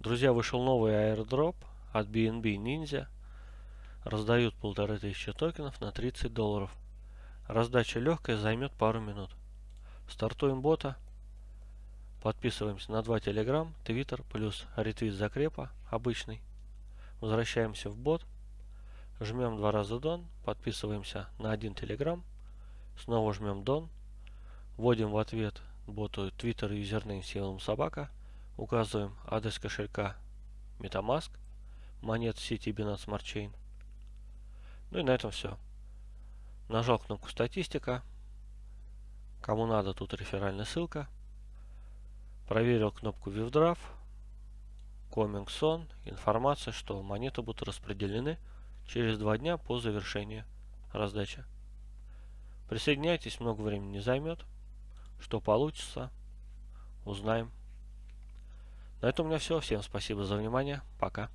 Друзья, вышел новый airdrop от BNB Ninja. Раздают полторы тысячи токенов на 30 долларов. Раздача легкая, займет пару минут. Стартуем бота. Подписываемся на два Telegram, Twitter плюс ретвит закрепа обычный. Возвращаемся в бот. Жмем два раза Don. Подписываемся на один Telegram. Снова жмем Don. Вводим в ответ боту Twitter юзернейм символом собака. Указываем адрес кошелька MetaMask, монет сети Binance Smart Chain. Ну и на этом все. Нажал кнопку статистика. Кому надо, тут реферальная ссылка. Проверил кнопку. Coming Soon. Информация, что монеты будут распределены через два дня по завершении раздачи. Присоединяйтесь, много времени не займет. Что получится, узнаем. На этом у меня все. Всем спасибо за внимание. Пока.